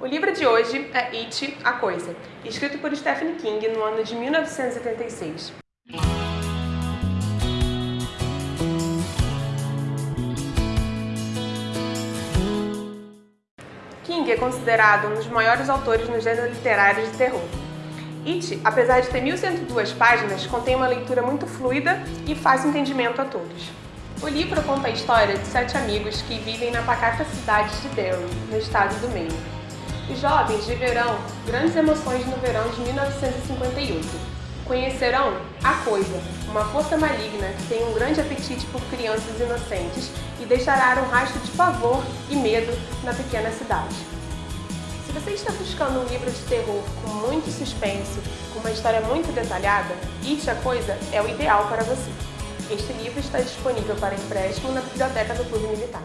O livro de hoje é It, A Coisa, escrito por Stephen King no ano de 1976. King é considerado um dos maiores autores no gênero literário de terror. It, apesar de ter 1102 páginas, contém uma leitura muito fluida e fácil entendimento a todos. O livro conta a história de sete amigos que vivem na pacata cidade de Derry, no estado do Maine. Jovens viverão grandes emoções no verão de 1958. Conhecerão a Coisa, uma força maligna que tem um grande apetite por crianças inocentes e deixará um rastro de pavor e medo na pequena cidade. Se você está buscando um livro de terror com muito suspense, com uma história muito detalhada, It, a Coisa é o ideal para você. Este livro está disponível para empréstimo na biblioteca do Clube Militar.